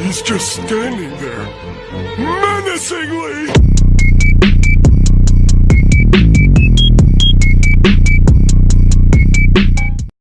He's just standing there, menacingly!